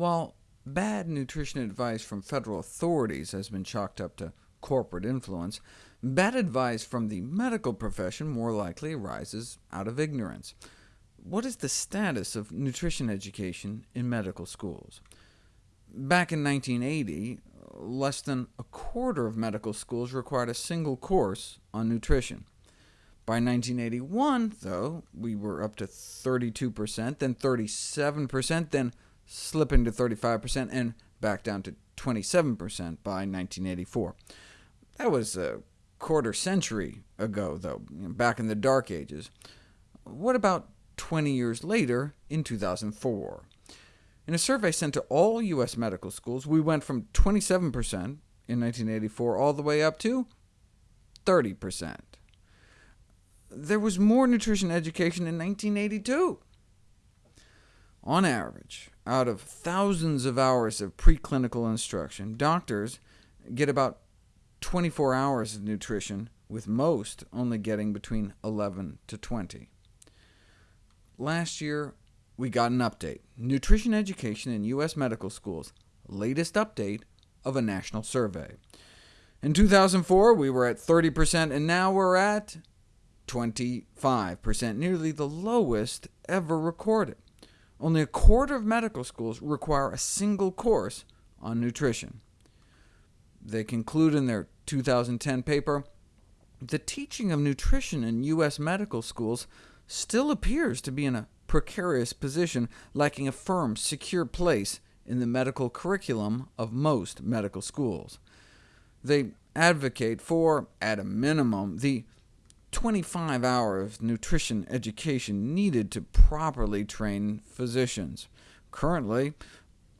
While bad nutrition advice from federal authorities has been chalked up to corporate influence, bad advice from the medical profession more likely arises out of ignorance. What is the status of nutrition education in medical schools? Back in 1980, less than a quarter of medical schools required a single course on nutrition. By 1981, though, we were up to 32%, then 37%, then slipping to 35%, and back down to 27% by 1984. That was a quarter century ago, though, back in the Dark Ages. What about 20 years later, in 2004? In a survey sent to all U.S. medical schools, we went from 27% in 1984 all the way up to 30%. There was more nutrition education in 1982. On average, out of thousands of hours of preclinical instruction, doctors get about 24 hours of nutrition, with most only getting between 11 to 20. Last year, we got an update. Nutrition education in U.S. medical schools, latest update of a national survey. In 2004, we were at 30%, and now we're at 25%, nearly the lowest ever recorded. Only a quarter of medical schools require a single course on nutrition. They conclude in their 2010 paper, the teaching of nutrition in U.S. medical schools still appears to be in a precarious position, lacking a firm, secure place in the medical curriculum of most medical schools. They advocate for, at a minimum, the 25 hours of nutrition education needed to properly train physicians. Currently,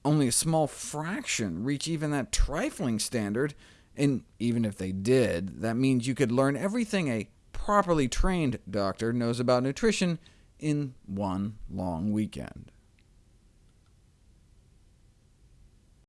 only a small fraction reach even that trifling standard, and even if they did, that means you could learn everything a properly trained doctor knows about nutrition in one long weekend.